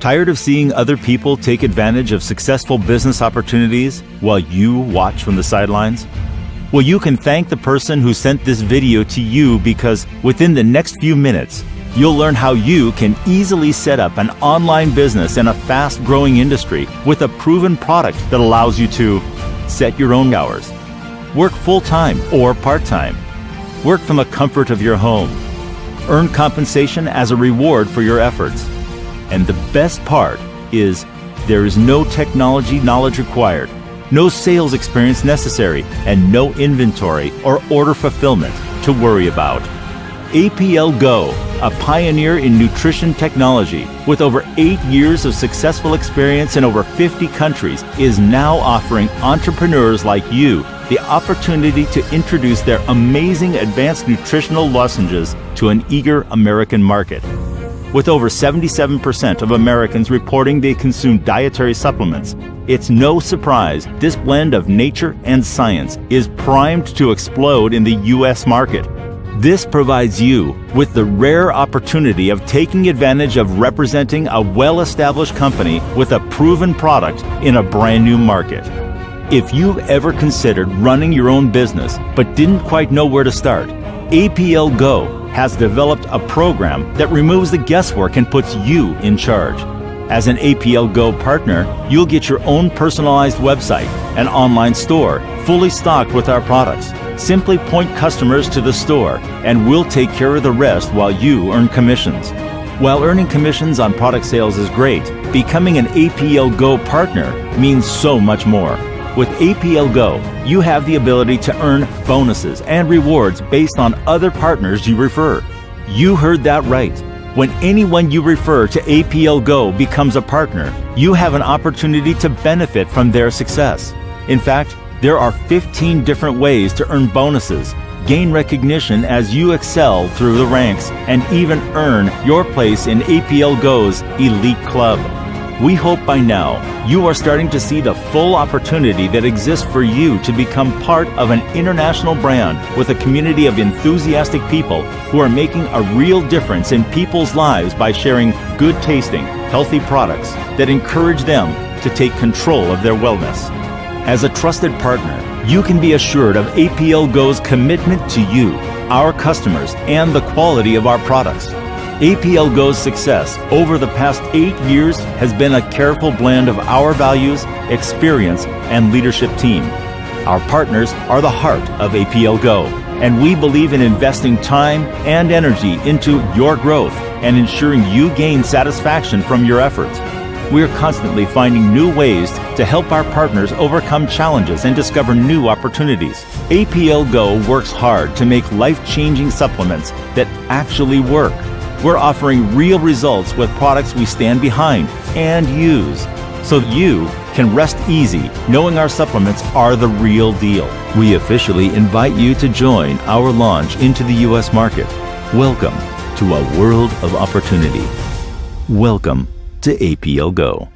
Tired of seeing other people take advantage of successful business opportunities while you watch from the sidelines? Well, you can thank the person who sent this video to you because within the next few minutes, you'll learn how you can easily set up an online business in a fast growing industry with a proven product that allows you to set your own hours, work full time or part time, work from the comfort of your home, earn compensation as a reward for your efforts and the best part is there is no technology knowledge required, no sales experience necessary, and no inventory or order fulfillment to worry about. APL Go, a pioneer in nutrition technology with over eight years of successful experience in over 50 countries, is now offering entrepreneurs like you the opportunity to introduce their amazing advanced nutritional lozenges to an eager American market. With over 77% of Americans reporting they consume dietary supplements, it's no surprise this blend of nature and science is primed to explode in the U.S. market. This provides you with the rare opportunity of taking advantage of representing a well established company with a proven product in a brand new market. If you've ever considered running your own business but didn't quite know where to start, APL Go has developed a program that removes the guesswork and puts you in charge. As an APL Go partner, you'll get your own personalized website, an online store, fully stocked with our products. Simply point customers to the store, and we'll take care of the rest while you earn commissions. While earning commissions on product sales is great, becoming an APL Go partner means so much more. With APL Go, you have the ability to earn bonuses and rewards based on other partners you refer. You heard that right. When anyone you refer to APL Go becomes a partner, you have an opportunity to benefit from their success. In fact, there are 15 different ways to earn bonuses, gain recognition as you excel through the ranks, and even earn your place in APL Go's Elite Club. We hope by now you are starting to see the full opportunity that exists for you to become part of an international brand with a community of enthusiastic people who are making a real difference in people's lives by sharing good tasting, healthy products that encourage them to take control of their wellness. As a trusted partner, you can be assured of APL Go's commitment to you, our customers, and the quality of our products. APL Go's success over the past eight years has been a careful blend of our values, experience, and leadership team. Our partners are the heart of APL Go, and we believe in investing time and energy into your growth and ensuring you gain satisfaction from your efforts. We are constantly finding new ways to help our partners overcome challenges and discover new opportunities. APL Go works hard to make life changing supplements that actually work we're offering real results with products we stand behind and use so you can rest easy knowing our supplements are the real deal. We officially invite you to join our launch into the U.S. market. Welcome to a world of opportunity. Welcome to APL Go.